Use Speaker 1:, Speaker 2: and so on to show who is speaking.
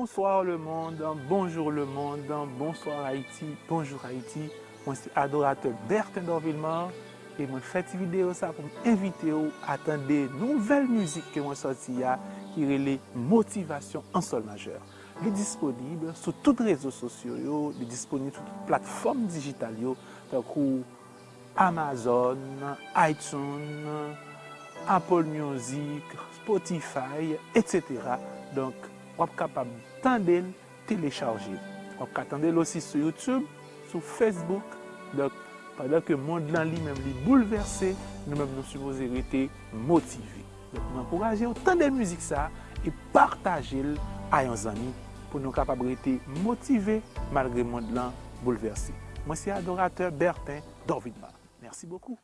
Speaker 1: Bonsoir le monde, bonjour le monde, bonsoir Haïti, bonjour Haïti. Mwen se adorateur Bertin Dorvilman e mwen fèti video sa pou mwen evite ou atende nouvel müzik ke mwen soti ya ki rele motivasyon an sol majeur. Li disponible sou tout rezo sosyo yo, li disponible sou tout platform digital yo, takou Amazon, iTunes, Apple Music, Spotify, etc. Donk wap kapab tendel telecharge. Wap katendel osi sou YouTube, sou Facebook. Donk, padan ke moun lan li menm li bouleverse, nou menm nou soupoze rete motive. Donk, mwen anpouraje ou tan de müzik sa e partaje l a yon zami pou nou kapab rete motive malgre moun lan. Mwen si adorateur Bertin Dorvidma. Mersi bokou.